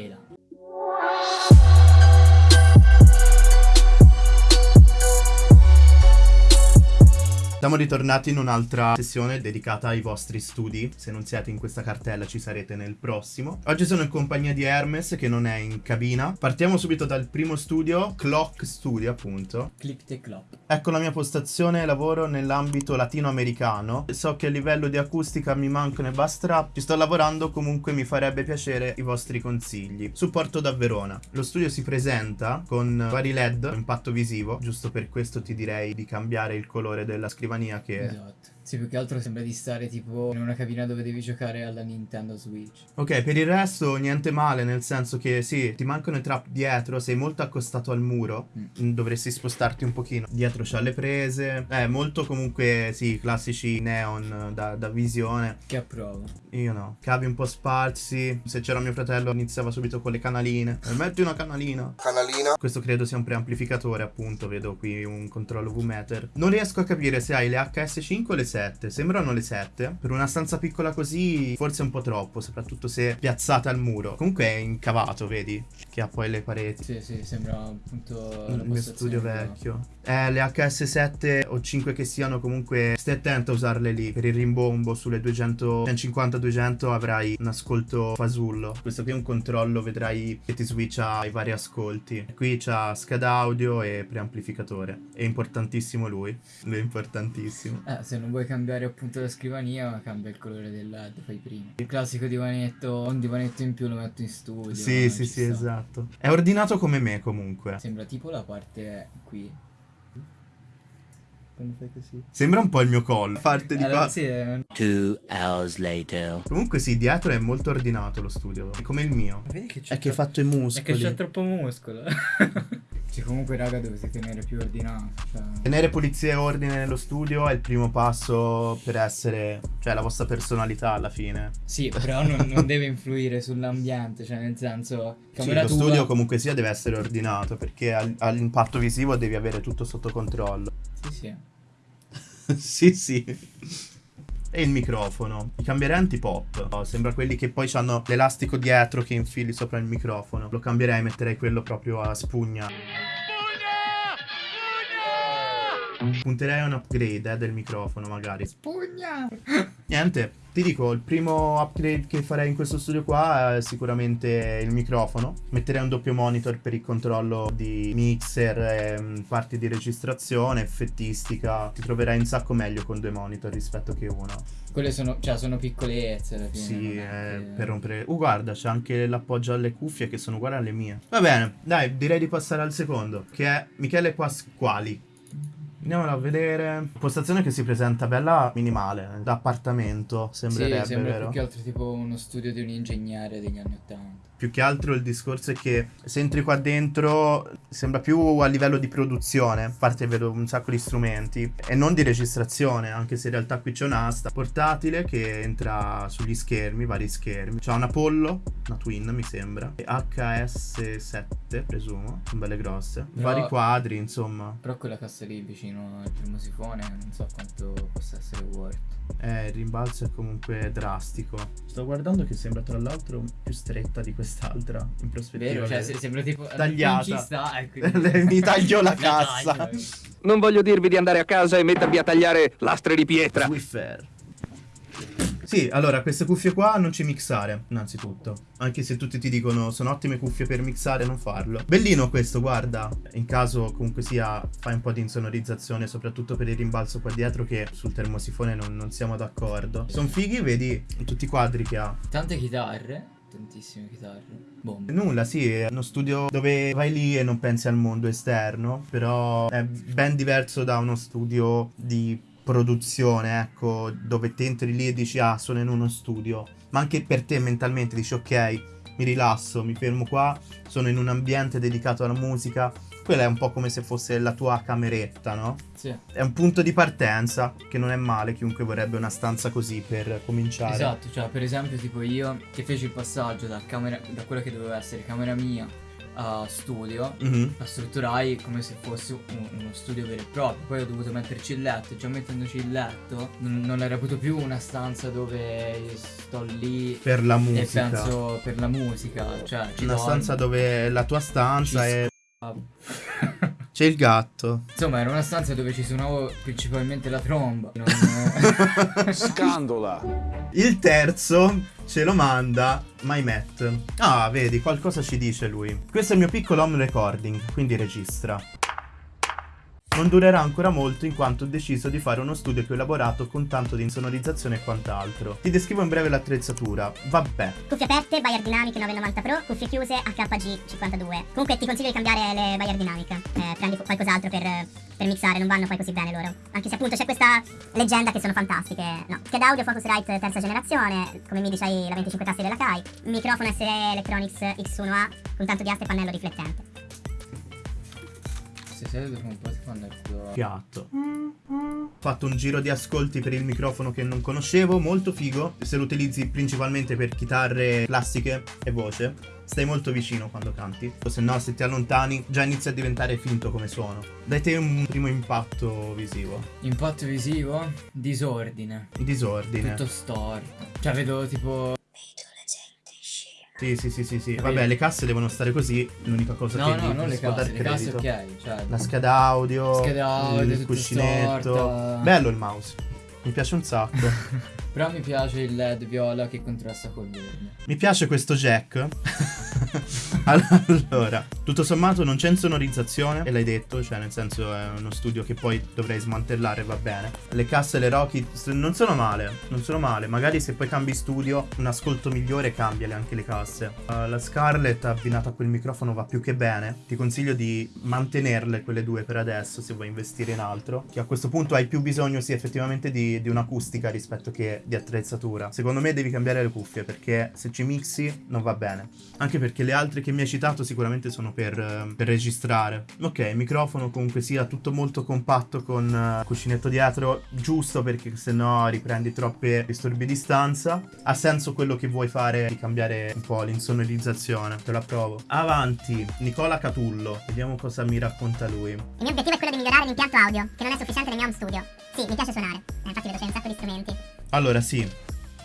E là. Siamo ritornati in un'altra sessione dedicata ai vostri studi. Se non siete in questa cartella ci sarete nel prossimo. Oggi sono in compagnia di Hermes che non è in cabina. Partiamo subito dal primo studio, Clock Studio appunto. Click the clock. Ecco la mia postazione, lavoro nell'ambito latinoamericano. So che a livello di acustica mi mancano i bass trap. Ci sto lavorando, comunque mi farebbe piacere i vostri consigli. Supporto da Verona. Lo studio si presenta con vari LED, impatto visivo. Giusto per questo ti direi di cambiare il colore della scrivania che... Esatto. Sì, più che altro sembra di stare tipo in una cabina dove devi giocare alla Nintendo Switch. Ok, per il resto niente male, nel senso che sì, ti mancano i trap dietro, sei molto accostato al muro, Mm. dovresti spostarti un pochino. Dietro c'ha le prese, eh, molto comunque, sì, classici neon da, da visione. Che approvo. Io no, cavi un po' sparsi, se c'era mio fratello iniziava subito con le canaline. Eh, metti una canalina. canalina. Questo credo sia un preamplificatore, appunto, vedo qui un controllo V-meter. Non riesco a capire se hai le HS5 o le 7. Sembrano le 7. Per una stanza piccola così, forse un po' troppo, soprattutto se piazzata al muro. Comunque è incavato, vedi? Che ha poi le pareti. Sì, sì, sembra appunto Il mio studio vecchio. Eh, le HS7 o 5 che siano, comunque stai attento a usarle lì. Per il rimbombo sulle 200, 150-200 avrai un ascolto fasullo. Questo qui è un controllo, vedrai che ti switcha i vari ascolti. Qui c'ha scheda audio e preamplificatore. È importantissimo lui. Lui è importantissimo. Eh, se non vuoi cambiare appunto la scrivania, cambia il colore del LED, fai prima. Il classico divanetto, un divanetto in più lo metto in studio. Sì, sì, sì, sta. esatto. È ordinato come me comunque. Sembra tipo la parte qui. Quando fai così? Sembra un po' il mio collo. Parte di Allora, qua. sì, è- Two hours later. Comunque sì, dietro è molto ordinato lo studio. È come il mio. Vedi che È che hai fatto i muscoli. È che c'è troppo muscolo. Cioè, comunque, raga, dovete tenere più ordinato. Cioè... Tenere pulizia e ordine nello studio è il primo passo per essere, cioè, la vostra personalità alla fine. Sì, però non, non deve influire sull'ambiente, cioè nel senso... Sì, Camera lo tua... studio comunque sia deve essere ordinato perché al- all'impatto visivo devi avere tutto sotto controllo. Sì, sì. sì, sì. E il microfono. I cambierei antipop. No, sembra quelli che poi hanno l'elastico dietro che infili sopra il microfono. Lo cambierei e metterei quello proprio a spugna. Punterei a un upgrade eh, del microfono magari. Pugna! Niente, ti dico, il primo upgrade che farei in questo studio qua è sicuramente il microfono. Metterei un doppio monitor per il controllo di mixer, ehm, parti di registrazione, effettistica. Ti troverai un sacco meglio con due monitor rispetto che uno. Quelle sono, cioè, sono piccolezze alla fine. Sì, eh, per rompere... Uh, guarda, c'è anche l'appoggio alle cuffie che sono uguali alle mie. Va bene, dai, direi di passare al secondo, che è Michele Pasquali. Andiamolo a vedere. Postazione che si presenta bella minimale, da appartamento, Sì, sembrerebbe, sembra vero? più che altro tipo uno studio di un ingegnere degli anni Ottanta. Più che altro il discorso è che se entri qua dentro sembra più a livello di produzione, a parte vedo un sacco di strumenti, e non di registrazione, anche se in realtà qui c'è un'asta portatile che entra sugli schermi, vari schermi. C'ha un Apollo, una Twin mi sembra, e HS7 presumo, sono belle grosse. Però- Vari quadri, insomma. Però quella cassa lì vicino al primo sifone non so quanto possa essere worth. Eh, il rimbalzo è comunque drastico. Sto guardando che sembra tra l'altro più stretta di quest'altra, in prospettiva. Vero? Cioè, sembra tipo... Tagliata. Sta, e quindi- Mi taglio la cassa. eh. Non voglio dirvi di andare a casa e mettervi a tagliare lastre di pietra. Swiffer. Sì, allora, queste cuffie qua non ci mixare, innanzitutto. Anche se tutti ti dicono sono ottime cuffie per mixare, non farlo. Bellino questo, guarda. In caso comunque sia, fai un po' di insonorizzazione, soprattutto per il rimbalzo qua dietro, che sul termosifone non, non siamo d'accordo. Sono fighi, vedi tutti i quadri che ha. Tante chitarre, tantissime chitarre. Bombe. Nulla, sì, è uno studio dove vai lì e non pensi al mondo esterno, però è ben diverso da uno studio di produzione, ecco, dove te entri lì e dici ah, sono in uno studio, ma anche per te mentalmente dici ok, mi rilasso, mi fermo qua, sono in un ambiente dedicato alla musica, quella è un po' come se fosse la tua cameretta, no? Sì. È un punto di partenza che non è male, chiunque vorrebbe una stanza così per cominciare. Esatto, cioè per esempio tipo io che feci il passaggio da camera da quella che doveva essere camera mia a studio Mhm. la strutturai come se fosse un- uno studio vero e proprio. Poi ho dovuto metterci il letto. Già mettendoci il letto, non, non era più più una stanza dove sto lì Per la e musica. penso per la musica. Cioè, ci Una dormo, stanza dove la tua stanza ci è... C'è il gatto. Insomma, era una stanza dove ci suonavo principalmente la tromba. Non- Scandola. Il terzo ce lo manda MyMet. Ah, vedi, qualcosa ci dice lui. Questo è il mio piccolo home recording, quindi registra. Non durerà ancora molto in quanto ho deciso di fare uno studio più elaborato con tanto di insonorizzazione e quant'altro. Ti descrivo in breve l'attrezzatura. Vabbè. Cuffie aperte, Bayer Dynamic 990 Pro, cuffie chiuse HG 52. Comunque ti consiglio di cambiare le Bayer Dynamic. Eh, prendi qualcos'altro per, per mixare, non vanno poi così bene loro. Anche se appunto c'è questa leggenda che sono fantastiche. No, scheda audio Focusrite terza generazione, come mi c'hai la 25 tasti della Kai. Microfono SE Electronics X1A con tanto di aste e pannello riflettente. Se sei dopo un po' ti fanno il culo. Gatto. Ho fatto un giro di ascolti per il microfono che non conoscevo, molto figo. Se lo utilizzi principalmente per chitarre classiche e voce, stai molto vicino quando canti. O se no, se ti allontani, già inizia a diventare finto come suono. Dai te un primo impatto visivo. Impatto visivo? Disordine. Disordine. Tutto storto. Cioè, vedo tipo. Sì, sì, sì, sì, sì. Vabbè, le casse devono stare così. L'unica cosa No, che no, non le casse, le casse ok. Cioè, La scheda audio, Scheda audio, il cuscinetto. storta. Bello il mouse. Mi piace un sacco. Però mi piace il LED viola che contrasta col verde. Mi piace questo jack. allora, tutto sommato non c'è insonorizzazione, e l'hai detto, cioè nel senso è uno studio che poi dovrei smantellare, va bene. Le casse le Rocky s- non sono male, non sono male. Magari se poi cambi studio, un ascolto migliore, cambiale anche le casse. Uh, la Scarlett abbinata a quel microfono va più che bene. Ti consiglio di mantenerle quelle due per adesso se vuoi investire in altro. Che a questo punto hai più bisogno, sì, effettivamente di, di un'acustica rispetto che di attrezzatura. Secondo me devi cambiare le cuffie perché se ci mixi non va bene. Anche perché le altre che mi hai citato sicuramente sono per, eh, per registrare. Ok, microfono comunque sia tutto molto compatto con eh, cuscinetto dietro, giusto perché se no riprendi troppe disturbi di stanza. Ha senso quello che vuoi fare di cambiare un po' l'insonorizzazione. Te la provo. Avanti, Nicola Catullo. Vediamo cosa mi racconta lui. Il mio obiettivo è quello di migliorare l'impianto audio, che non è sufficiente nel mio home studio. Sì, mi piace suonare. Eh, infatti vedo c'è un sacco di strumenti. Allora sì,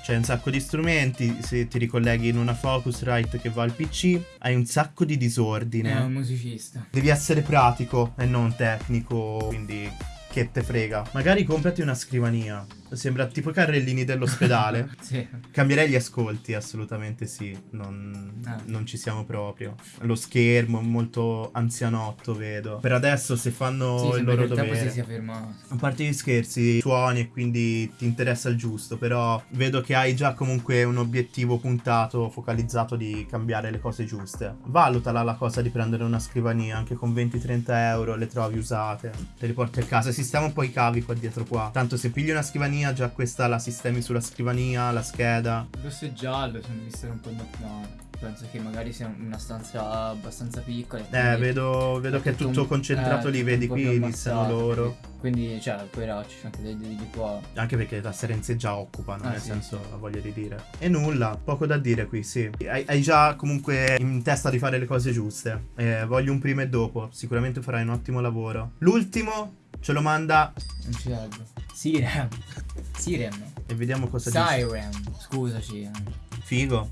c'è un sacco di strumenti, se ti ricolleghi in una Focusrite che va al PC, hai un sacco di È un disordine. musicista. Devi essere pratico e non tecnico, quindi che te frega. Magari comprati una scrivania. Sembra tipo i carrellini dell'ospedale. Sì. Cambierei gli ascolti, assolutamente sì. Non, Ah. non ci siamo proprio. Lo schermo è molto anzianotto, vedo. Per adesso, se fanno Sì, il loro dovere. si sia fermato. A parte gli scherzi, suoni e quindi ti interessa il giusto, però vedo che hai già comunque un obiettivo puntato, focalizzato di cambiare le cose giuste. Valutala la cosa di prendere una scrivania, anche con 20-30 euro le trovi usate, te le porti a casa, sistema un po' i cavi qua dietro qua. Tanto se pigli una scrivania, già questa la sistemi sulla scrivania, la scheda. Il rosso e giallo sono visto un po' no. Penso che magari sia una stanza abbastanza piccola. Eh, vedo, vedo che è tutto un- concentrato eh, lì, vedi qui, iniziano loro. Quindi, cioè, poi là ci sono anche dei di qua. Anche perché la serenze già occupano, Ah, nel sì, senso, sì. la voglio di dire. E nulla, poco da dire qui, sì. Hai, hai già comunque in testa di fare le cose giuste. Eh, voglio un prima e dopo. Sicuramente farai un ottimo lavoro. L'ultimo ce lo manda Non ci leggo. Siren. Siren. e vediamo cosa dice. Siren. Scusaci. eh. Figo,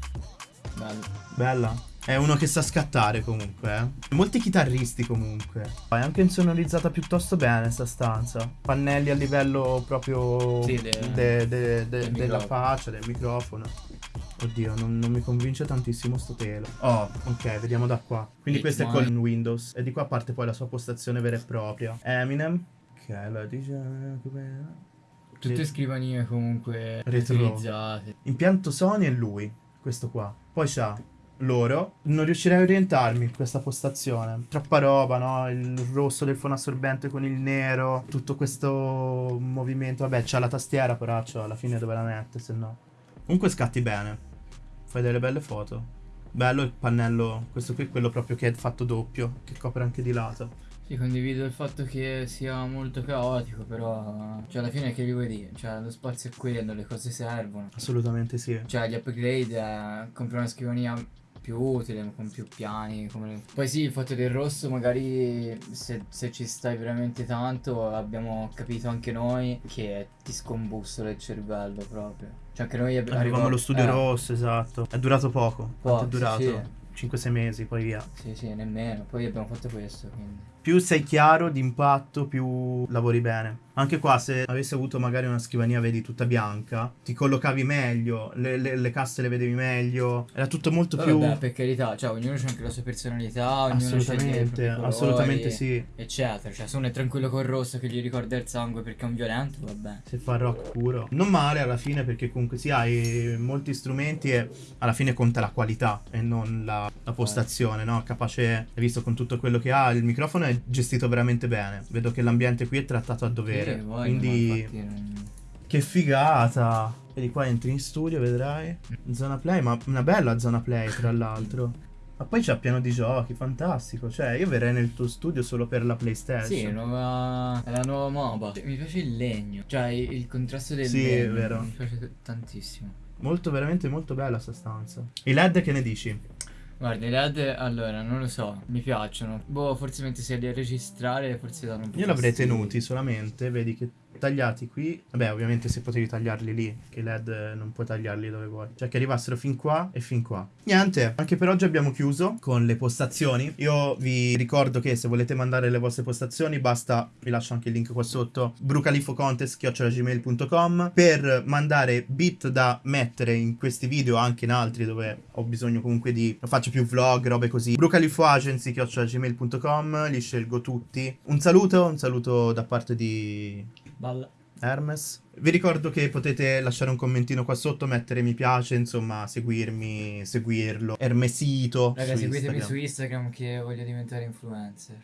Bello. bella. È uno che sa scattare comunque, eh. Molti chitarristi comunque. È anche insonorizzata piuttosto bene sta stanza. Pannelli a livello proprio Sì, de- de- de- de- del della faccia, del microfono. Oddio, non, non mi convince tantissimo sto telo. Oh, ok, vediamo da qua. Quindi It's questo è con Windows. E di qua parte poi la sua postazione vera e propria. Eminem. Ok, la dice... Tutte Sì. scrivanie comunque Retro. utilizzate. Impianto Sony è lui, questo qua. Poi c'ha loro. Non riuscirei a orientarmi in questa postazione. Troppa roba, no? Il rosso del fono assorbente con il nero. Tutto questo movimento. Vabbè, c'ha la tastiera, però c'ha alla fine dove la mette, se no. Comunque scatti bene. Fai delle belle foto. Bello il pannello. Questo qui è quello proprio che è fatto doppio. Che copre anche di lato. Sì, condivido il fatto che sia molto caotico, però. Cioè, alla fine che vi vuoi dire? Cioè, lo spazio è quello, le cose servono. Assolutamente sì. Cioè, gli upgrade, eh, compri una scrivania più utile, con più piani. come- Poi sì, il fatto del rosso magari se, se ci stai veramente tanto abbiamo capito anche noi che ti scombussola il cervello proprio. Cioè anche noi ab- Avevamo arriva- lo studio eh, rosso, esatto. È durato poco. Quanto è Poco, durato? sì. 5-6 mesi, poi via. Sì, sì, nemmeno. Poi abbiamo fatto questo, quindi. Più sei chiaro d'impatto, più lavori bene. Anche qua, se avessi avuto magari una scrivania, vedi, tutta bianca, ti collocavi meglio, le, le- le casse le vedevi meglio. Era tutto molto Poi più. Vabbè, per carità, cioè ognuno c'ha anche la sua personalità, ognuno sceglie i colori, assolutamente sì. Eccetera. Cioè, se uno è tranquillo col rosso che gli ricorda il sangue perché è un violento, vabbè. Se fa rock puro. Non male alla fine perché comunque sì, hai molti strumenti e alla fine conta la qualità e non la, la postazione, no? Capace, hai visto con tutto quello che ha, il microfono è gestito veramente bene. Vedo che l'ambiente qui è trattato a dovere. Sì, quindi infatti che figata. Vedi qua entri in studio, vedrai. Zona play, ma una bella zona play tra l'altro. Ma poi c'è pieno di giochi, fantastico. Cioè, io verrei nel tuo studio solo per la PlayStation. Sì, nuova... è la nuova MOBA. Mi piace il legno. Cioè, il, contrasto del Sì, è legno. vero. Mi piace tantissimo. Molto, veramente molto bella sta stanza. I LED che ne dici? Guarda, i LED, allora, non lo so, mi piacciono. Boh, forse mentre sei lì a registrare, forse danno un po' Io l'avrei tenuti solamente, vedi che tagliati qui. Vabbè, ovviamente se potevi tagliarli lì, che i LED eh, non puoi tagliarli dove vuoi. Cioè che arrivassero fin qua e fin qua. Niente, anche per oggi abbiamo chiuso con le postazioni. Io vi ricordo che se volete mandare le vostre postazioni, basta, vi lascio anche il link qua sotto, brucalifocontest.gmail.com per mandare bit da mettere in questi video, anche in altri dove ho bisogno comunque di... faccio più vlog, robe così. brucalifoagency.gmail.com, li scelgo tutti. Un saluto, un saluto da parte di Balla. Hermes. Vi ricordo che potete lasciare un commentino qua sotto, mettere mi piace, insomma, seguirmi, seguirlo. Hermesito. Raga, su seguitemi Instagram. su Instagram che voglio diventare influencer.